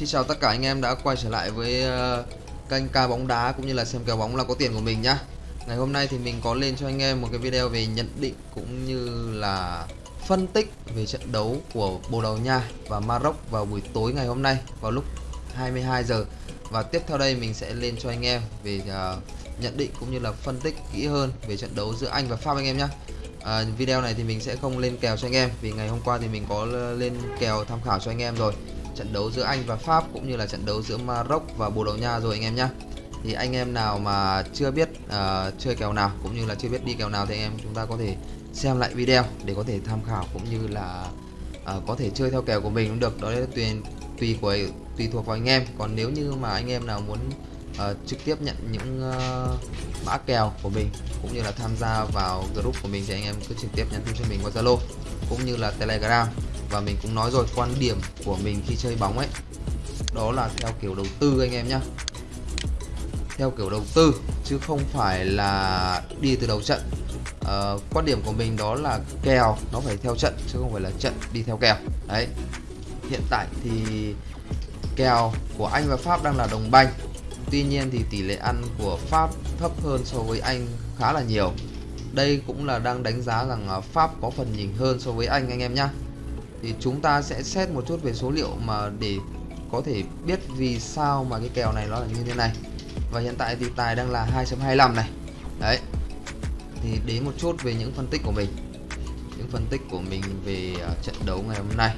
Xin chào tất cả anh em đã quay trở lại với uh, kênh ca bóng đá cũng như là xem kèo bóng là có tiền của mình nhá. Ngày hôm nay thì mình có lên cho anh em một cái video về nhận định cũng như là phân tích về trận đấu của Bồ Đào Nha và Maroc vào buổi tối ngày hôm nay vào lúc 22 giờ. Và tiếp theo đây mình sẽ lên cho anh em về uh, nhận định cũng như là phân tích kỹ hơn về trận đấu giữa Anh và Pháp anh em nhé. À, ờ, video này thì mình sẽ không lên kèo cho anh em vì ngày hôm qua thì mình có lên kèo tham khảo cho anh em rồi trận đấu giữa Anh và Pháp cũng như là trận đấu giữa Maroc và Bồ Đào Nha rồi anh em nhé thì anh em nào mà chưa biết uh, chơi kèo nào cũng như là chưa biết đi kèo nào thì anh em chúng ta có thể xem lại video để có thể tham khảo cũng như là uh, có thể chơi theo kèo của mình cũng được. Đó là tùy tùy của tùy thuộc vào anh em. Còn nếu như mà anh em nào muốn uh, trực tiếp nhận những uh, mã kèo của mình cũng như là tham gia vào group của mình thì anh em cứ trực tiếp nhắn tin cho mình qua Zalo cũng như là Telegram và mình cũng nói rồi quan điểm của mình khi chơi bóng ấy đó là theo kiểu đầu tư anh em nhá. Theo kiểu đầu tư chứ không phải là đi từ đầu trận. À, quan điểm của mình đó là kèo nó phải theo trận chứ không phải là trận đi theo kèo. Đấy. Hiện tại thì kèo của Anh và Pháp đang là đồng banh. Tuy nhiên thì tỷ lệ ăn của Pháp thấp hơn so với Anh khá là nhiều. Đây cũng là đang đánh giá rằng Pháp có phần nhỉnh hơn so với Anh anh em nhé thì chúng ta sẽ xét một chút về số liệu mà để có thể biết vì sao mà cái kèo này nó là như thế này. Và hiện tại thì tài đang là 2.25 này. Đấy. Thì đến một chút về những phân tích của mình. Những phân tích của mình về à, trận đấu ngày hôm nay.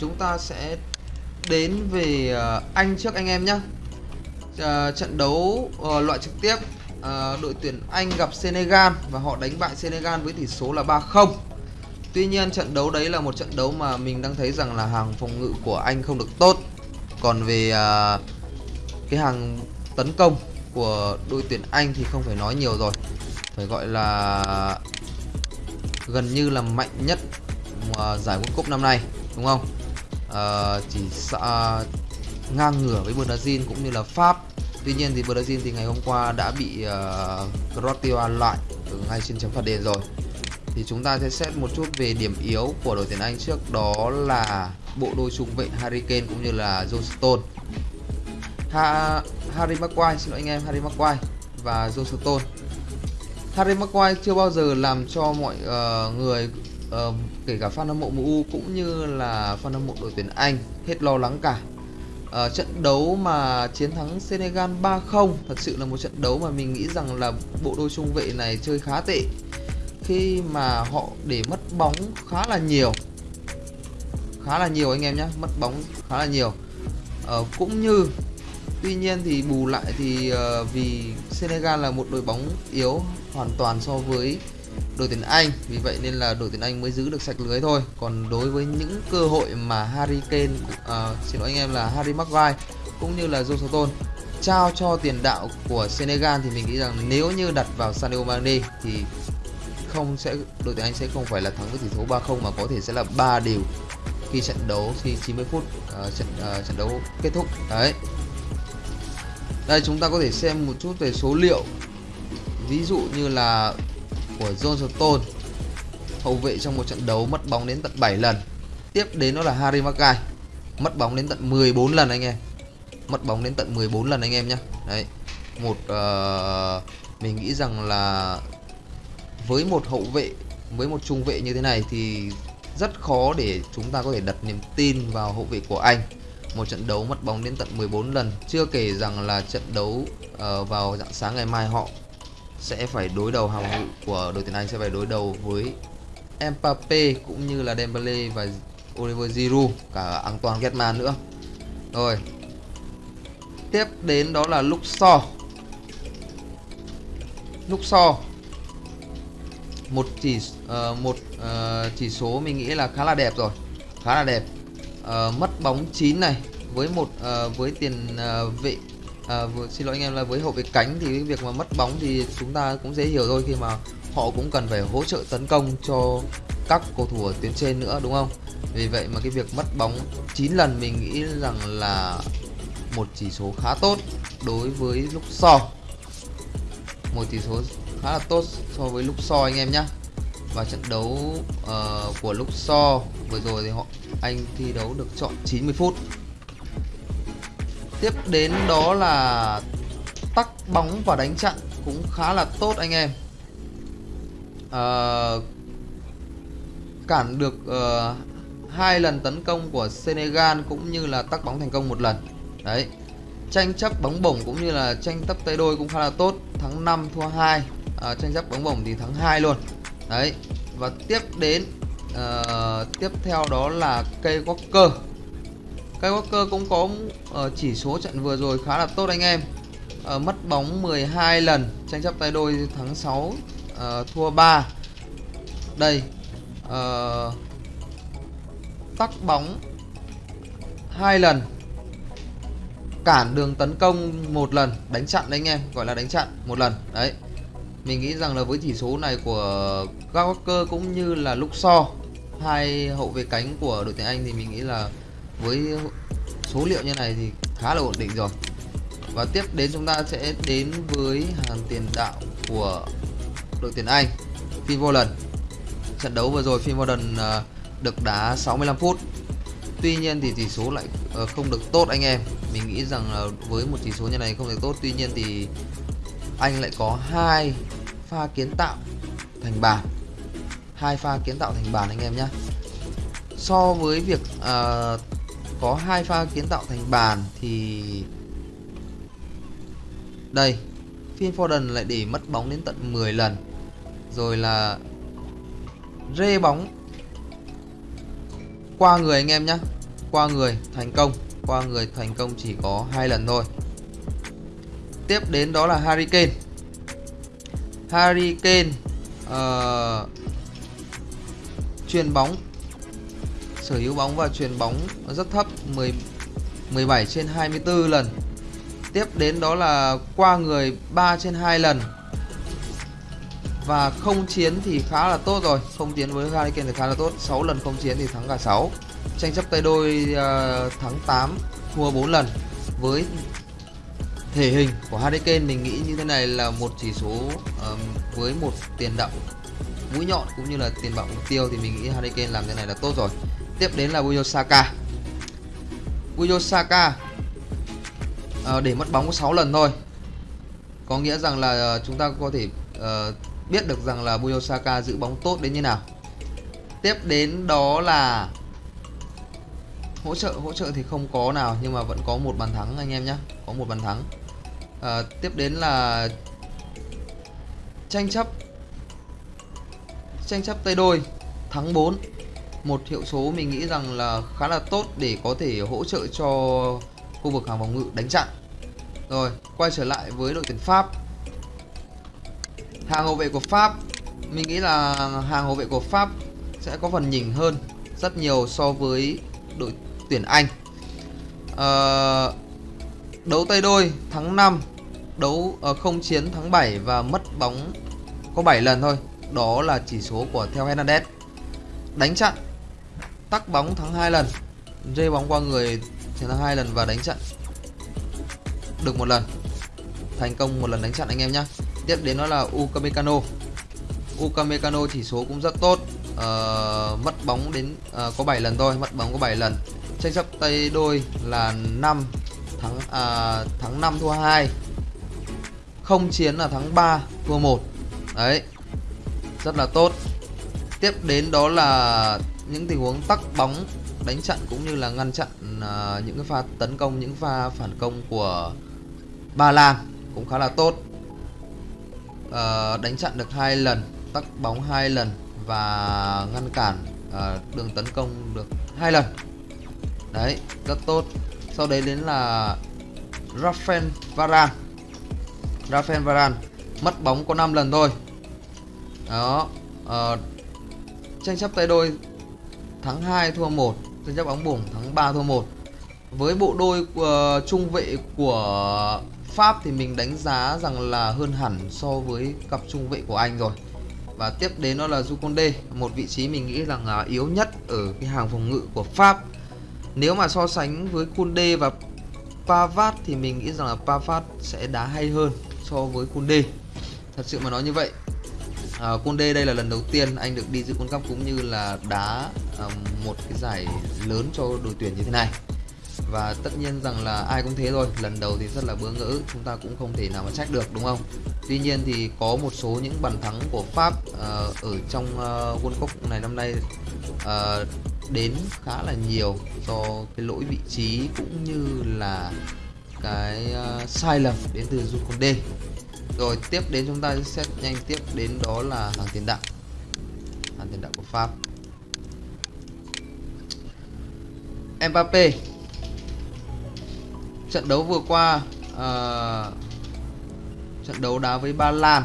Chúng ta sẽ đến về à, Anh trước anh em nhé uh, trận đấu uh, loại trực tiếp uh, đội tuyển Anh gặp Senegal và họ đánh bại Senegal với tỷ số là 3-0 Tuy nhiên trận đấu đấy là một trận đấu mà mình đang thấy rằng là hàng phòng ngự của Anh không được tốt. Còn về uh, cái hàng tấn công của đội tuyển Anh thì không phải nói nhiều rồi. Phải gọi là gần như là mạnh nhất uh, giải World Cup năm nay đúng không? Uh, chỉ uh, ngang ngửa với Brazil cũng như là Pháp. Tuy nhiên thì Brazil thì ngày hôm qua đã bị uh, Croatia loại ở ngay trên chấm phạt đền rồi. Thì chúng ta sẽ xét một chút về điểm yếu của đội tuyển Anh trước đó là bộ đôi trung vệ Harry Kane cũng như là John Stone ha Harry Maguire xin lỗi anh em Harry Maguire và John Stone Harry Maguire chưa bao giờ làm cho mọi uh, người uh, kể cả fan hâm mộ MU cũng như là fan hâm mộ đội tuyển Anh hết lo lắng cả uh, trận đấu mà chiến thắng Senegal 3-0 thật sự là một trận đấu mà mình nghĩ rằng là bộ đôi trung vệ này chơi khá tệ. Khi mà họ để mất bóng khá là nhiều. Khá là nhiều anh em nhé mất bóng khá là nhiều. Uh, cũng như tuy nhiên thì bù lại thì uh, vì Senegal là một đội bóng yếu hoàn toàn so với đội tuyển Anh. Vì vậy nên là đội tuyển Anh mới giữ được sạch lưới thôi. Còn đối với những cơ hội mà Harry Kane uh, xin lỗi anh em là Harry Maguire cũng như là Joe trao cho tiền đạo của Senegal thì mình nghĩ rằng nếu như đặt vào Sadio Mane thì không sẽ đội tuyển Anh sẽ không phải là thắng với tỷ số 3-0 mà có thể sẽ là 3 đều khi trận đấu khi 90 phút uh, trận uh, trận đấu kết thúc. Đấy. Đây chúng ta có thể xem một chút về số liệu. Ví dụ như là của John Stone hậu vệ trong một trận đấu mất bóng đến tận 7 lần. Tiếp đến đó là Harry Maguire mất bóng đến tận 14 lần anh em. Mất bóng đến tận 14 lần anh em nhé đấy một uh, mình nghĩ rằng là với một hậu vệ với một trung vệ như thế này thì rất khó để chúng ta có thể đặt niềm tin vào hậu vệ của anh. Một trận đấu mất bóng đến tận 14 lần chưa kể rằng là trận đấu uh, vào dạng sáng ngày mai họ sẽ phải đối đầu hàng ngự của đội tuyển Anh sẽ phải đối đầu với Mbappe cũng như là Dembele và Oliver Giroud cả Antoine Griezmann nữa. Rồi. Tiếp đến đó là Luxor. Luxor một chỉ uh, một uh, chỉ số mình nghĩ là khá là đẹp rồi khá là đẹp uh, mất bóng 9 này với một uh, với tiền uh, vệ à, xin lỗi anh em là với hậu vệ cánh thì cái việc mà mất bóng thì chúng ta cũng dễ hiểu thôi khi mà họ cũng cần phải hỗ trợ tấn công cho các cầu thủ ở tuyến trên nữa đúng không? Vì vậy mà cái việc mất bóng 9 lần mình nghĩ rằng là một chỉ số khá tốt đối với lúc so. Một chỉ số khá là tốt so với lúc so anh em nhé và trận đấu uh, của lúc so vừa rồi thì họ anh thi đấu được chọn 90 phút tiếp đến đó là tắc bóng và đánh chặn cũng khá là tốt anh em. À, cản được uh, hai lần tấn công của Senegal cũng như là tắc bóng thành công một lần. Đấy tranh chấp bóng bổng cũng như là tranh chấp tay đôi cũng khá là tốt. Thắng 5 thua 2 à, ờ, tranh chấp bóng bổng thì thắng 2 luôn. Đấy và tiếp đến uh, tiếp theo đó là cây Walker Skywalker cũng có ờ, chỉ số trận vừa rồi khá là tốt anh em. Ờ, mất bóng 12 lần, tranh chấp tay đôi thắng 6 ờ, thua 3 đây tắc bóng hai lần. Cản đường tấn công một lần, đánh chặn đấy anh em, gọi là đánh chặn một lần. Đấy, mình nghĩ rằng là với chỉ số này của Skywalker cũng như là lúc so hai hậu vệ cánh của đội tuyển Anh thì mình nghĩ là với số liệu như này thì khá là ổn định rồi. Và tiếp đến chúng ta sẽ đến với hàng tiền đạo của đội tuyển Anh Phil Foden. Trận đấu vừa rồi Phil Foden ờ, được đá 65 phút. Tuy nhiên thì tỷ số lại ờ, không được tốt anh em. Mình nghĩ rằng là với một chỉ số như này không được tốt. Tuy nhiên thì anh lại có hai pha kiến tạo thành bàn. Hai pha kiến tạo thành bàn anh em nhé so với việc uh, có hai pha kiến tạo thành bàn thì đây Phil Foden lại để mất bóng đến tận 10 lần. Rồi là rê bóng qua người anh em nhé qua người thành công qua người thành công chỉ có hai lần thôi. Tiếp đến đó là Harry Kane. Harry Kane uh, chuyền bóng sở hữu bóng và truyền bóng rất thấp 10 17 trên 24 lần. Tiếp đến đó là qua người 3 trên 2 lần. Và không chiến thì khá là tốt rồi không chiến với Hurricane thì khá là tốt. 6 lần không chiến thì thắng cả 6 tranh chấp tay đôi ờ, uh, thắng 8 thua 4 lần. Với thể hình của Hurricane mình nghĩ như thế này là một chỉ số uh, với một tiền đạo mũi nhọn cũng như là tiền đạo mục tiêu thì mình nghĩ Harry Kane làm thế này là tốt rồi tiếp đến là Buyo Saka Buyo Saka ờ, để mất bóng có 6 lần thôi. Có nghĩa rằng là ờ, chúng ta có thể uh, biết được rằng là Buyo Saka giữ bóng tốt đến như nào. Tiếp đến đó là hỗ trợ hỗ trợ thì không có nào nhưng mà vẫn có một bàn thắng anh em nhé có một bàn thắng. À, tiếp đến là tranh chấp. Tranh chấp tay đôi thắng 4 một hiệu số mình nghĩ rằng là khá là tốt để có thể hỗ trợ cho khu vực hàng phòng ngự đánh chặn. Rồi quay trở lại với đội tuyển Pháp. Hàng hậu vệ của Pháp mình nghĩ là hàng hậu vệ của Pháp sẽ có phần nhỉnh hơn rất nhiều so với đội tuyển Anh. À, đấu tay đôi thắng 5 đấu uh, không chiến thắng 7 và mất bóng có 7 lần thôi. Đó là chỉ số của theo Hernandez. Đánh chặn tắc bóng thắng hai lần. Rê bóng qua người chiến thắng hai lần và đánh chặn được một lần. Thành công một lần đánh chặn anh em nhé tiếp đến đó là Ukamecano Ukamecano chỉ số cũng rất tốt. Uh, mất bóng đến uh, có 7 lần thôi mất bóng có 7 lần. Tranh chấp tay đôi là 5 thắng à, thắng 5 thua 2 không chiến là thắng 3 thua 1 đấy rất là tốt. Tiếp đến đó là những tình huống tắc bóng đánh chặn cũng như là ngăn chặn uh, những cái pha tấn công những pha phản công của Ba Lan cũng khá là tốt. Uh, đánh chặn được hai lần tắc bóng hai lần và ngăn cản uh, đường tấn công được hai lần. Đấy rất tốt. Sau đấy đến là Rafael Varane. Rafael Varane mất bóng có 5 lần thôi. Đó uh, tranh chấp tay đôi thắng 2 thua 1 tranh chấp bóng bổng thắng 3 thua 1 với bộ đôi uh, trung vệ của Pháp thì mình đánh giá rằng là hơn hẳn so với cặp trung vệ của Anh rồi. Và tiếp đến đó là Jukonde một vị trí mình nghĩ rằng là yếu nhất ở cái hàng phòng ngự của Pháp. Nếu mà so sánh với Kunde và Pavard thì mình nghĩ rằng là Pavard sẽ đá hay hơn so với Kunde thật sự mà nói như vậy. Ờ, à, Conde đây là lần đầu tiên anh được đi dự World Cup cũng như là đá à, một cái giải lớn cho đội tuyển như thế này. Và tất nhiên rằng là ai cũng thế rồi lần đầu thì rất là bỡ ngỡ chúng ta cũng không thể nào mà trách được đúng không? Tuy nhiên thì có một số những bàn thắng của pháp uh, ở trong uh, world cup này năm nay uh, đến khá là nhiều do cái lỗi vị trí cũng như là cái uh, sai lầm đến từ Jukonde rồi tiếp đến chúng ta sẽ nhanh tiếp đến đó là hàng tiền đạo. Hàng tiền đạo của Pháp. Mbappe trận đấu vừa qua uh, trận đấu đá với Ba Lan.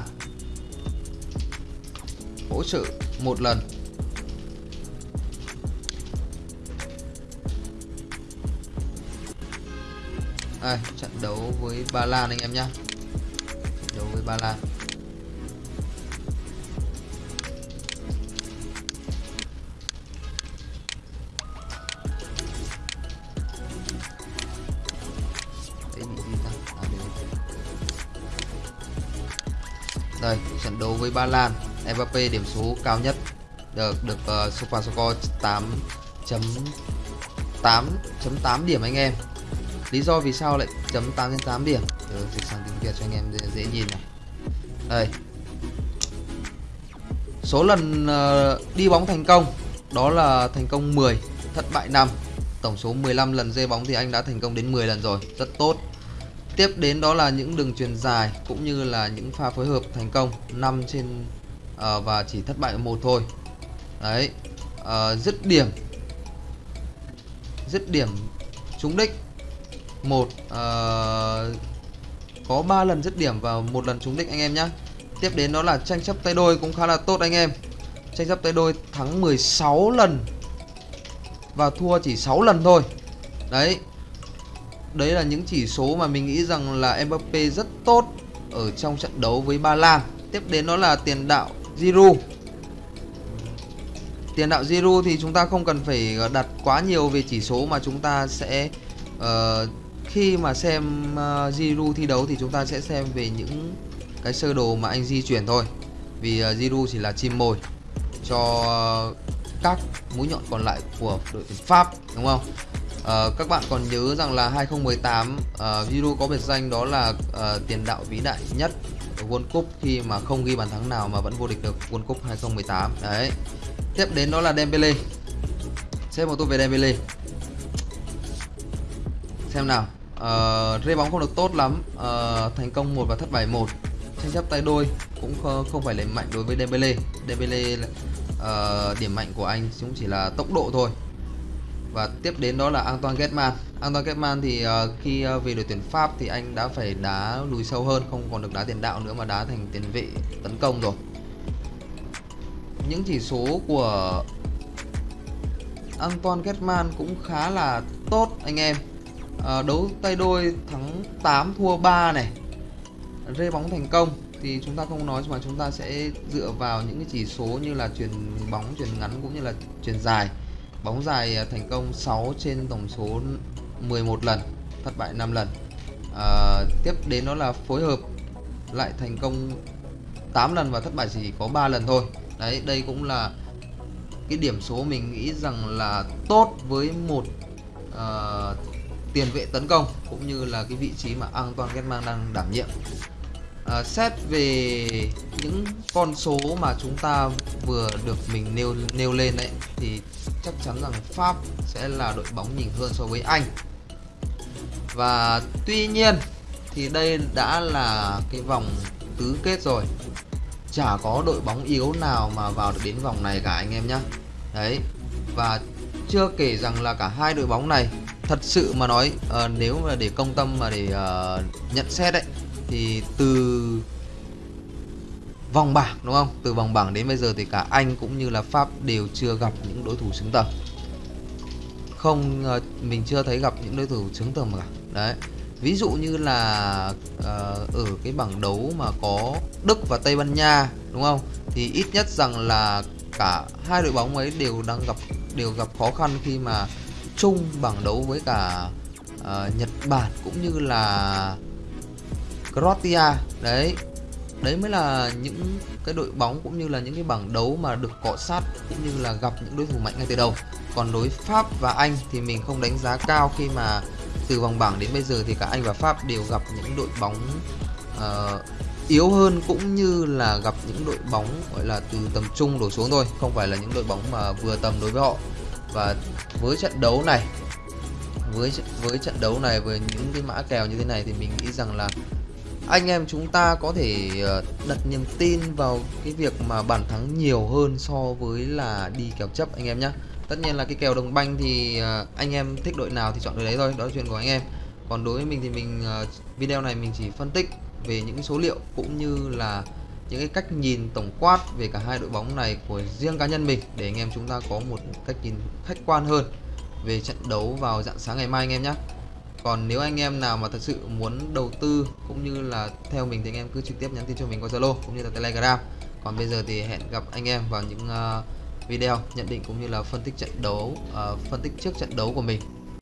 Hỗ trợ một lần. Đây trận đấu với Ba Lan anh em nhé Ba Lan đây. Trận đấu với Ba Lan. Mbappe điểm số cao nhất. Được được ờ, uh, SofaScore 8 chấm 8 chấm 8 điểm anh em. Lý do vì sao lại chấm 8 đến 8 điểm? Được, dịch sang tiếng Việt cho anh em dễ, dễ nhìn này đây số lần uh, đi bóng thành công đó là thành công 10 thất bại 5 tổng số 15 lần dê bóng thì anh đã thành công đến 10 lần rồi rất tốt Tiếp đến đó là những đường truyền dài cũng như là những pha phối hợp thành công 5 trên uh, và chỉ thất bại một thôi. Đấy. Uh, dứt điểm. Dứt điểm trúng đích. Một uh, có 3 lần dứt điểm và một lần trúng đích anh em nhé. Tiếp đến đó là tranh chấp tay đôi cũng khá là tốt anh em. Tranh chấp tay đôi thắng 16 lần và thua chỉ 6 lần thôi. Đấy, Đấy là những chỉ số mà mình nghĩ rằng là Mbappe rất tốt ở trong trận đấu với Ba Lan. Tiếp đến đó là tiền đạo Giroud. Tiền đạo Giroud thì chúng ta không cần phải đặt quá nhiều về chỉ số mà chúng ta sẽ uh, khi mà xem ờ, uh, Giroud thi đấu thì chúng ta sẽ xem về những cái sơ đồ mà anh di chuyển thôi. Vì ờ, uh, Giroud chỉ là chim mồi cho uh, các mũi nhọn còn lại của đội tuyển Pháp đúng không? Uh, các bạn còn nhớ rằng là 2018 uh, Giroud có biệt danh đó là uh, tiền đạo vĩ đại nhất ở World Cup khi mà không ghi bàn thắng nào mà vẫn vô địch được World Cup 2018 đấy. Tiếp đến đó là Dembele. Xem một tôi về Dembele. Xem nào uh, rê bóng không được tốt lắm. Uh, thành công một và thất bại một. Tranh chấp tay đôi cũng không phải là mạnh đối với Dembele Dembele uh, ờ, điểm mạnh của anh cũng chỉ là tốc độ thôi. Và tiếp đến đó là Antoine Griezmann. Antoine Griezmann thì uh, khi uh, về đội tuyển Pháp thì anh đã phải đá lùi sâu hơn không còn được đá tiền đạo nữa mà đá thành tiền vệ tấn công rồi. Những chỉ số của Antoine Griezmann cũng khá là tốt anh em à, đấu tay đôi thắng 8 thua 3 này. Rê bóng thành công thì chúng ta không nói mà chúng ta sẽ dựa vào những cái chỉ số như là chuyển bóng chuyển ngắn cũng như là chuyển dài. Bóng dài à, thành công 6 trên tổng số 11 lần Thất bại 5 lần. À, Tiếp đến đó là phối hợp Lại thành công 8 lần và thất bại chỉ có 3 lần thôi. Đấy đây cũng là Cái điểm số mình nghĩ rằng là tốt với một uh, Tiền vệ tấn công Cũng như là cái vị trí mà Antoine Griezmann đang đảm nhiệm. À, xét về những con số mà chúng ta vừa được mình nêu nêu lên đấy thì chắc chắn rằng Pháp sẽ là đội bóng nhỉnh hơn so với Anh. Và tuy nhiên thì đây đã là cái vòng tứ kết rồi. Chả có đội bóng yếu nào mà vào được đến vòng này cả anh em nhá. Đấy và chưa kể rằng là cả hai đội bóng này thật sự mà nói uh, nếu mà để công tâm mà để uh, nhận xét đấy thì từ vòng bảng đúng không? Từ vòng bảng đến bây giờ thì cả anh cũng như là pháp đều chưa gặp những đối thủ xứng tầm. Không ờ, mình chưa thấy gặp những đối thủ xứng tầm cả. Đấy. Ví dụ như là uh, ở cái bảng đấu mà có đức và tây ban nha đúng không? Thì ít nhất rằng là cả hai đội bóng ấy đều đang gặp đều gặp khó khăn khi mà chung bảng đấu với cả uh, nhật bản cũng như là Croatia. Đấy đấy mới là những cái đội bóng cũng như là những cái bảng đấu mà được cọ sát cũng như là gặp những đối thủ mạnh ngay từ đầu. Còn đối Pháp và Anh thì mình không đánh giá cao khi mà từ vòng bảng đến bây giờ thì cả Anh và Pháp đều gặp những đội bóng uh, yếu hơn cũng như là gặp những đội bóng gọi là từ tầm trung đổ xuống thôi không phải là những đội bóng mà vừa tầm đối với họ và với trận đấu này, với với trận đấu này, với những cái mã kèo như thế này thì mình nghĩ rằng là anh em chúng ta có thể ờ, đặt niềm tin vào cái việc mà bàn thắng nhiều hơn so với là đi kèo chấp anh em nhé tất nhiên là cái kèo đồng banh thì ờ, anh em thích đội nào thì chọn đội đấy thôi, đó là chuyện của anh em. Còn đối với mình thì mình ờ, video này mình chỉ phân tích về những cái số liệu cũng như là những cái cách nhìn tổng quát về cả hai đội bóng này của riêng cá nhân mình để anh em chúng ta có một cách nhìn khách quan hơn về trận đấu vào dạng sáng ngày mai anh em nhé. Còn nếu anh em nào mà thật sự muốn đầu tư cũng như là theo mình thì anh em cứ trực tiếp nhắn tin cho mình qua Zalo cũng như là Telegram. Còn bây giờ thì hẹn gặp anh em vào những uh, video nhận định cũng như là phân tích trận đấu uh, phân tích trước trận đấu của mình.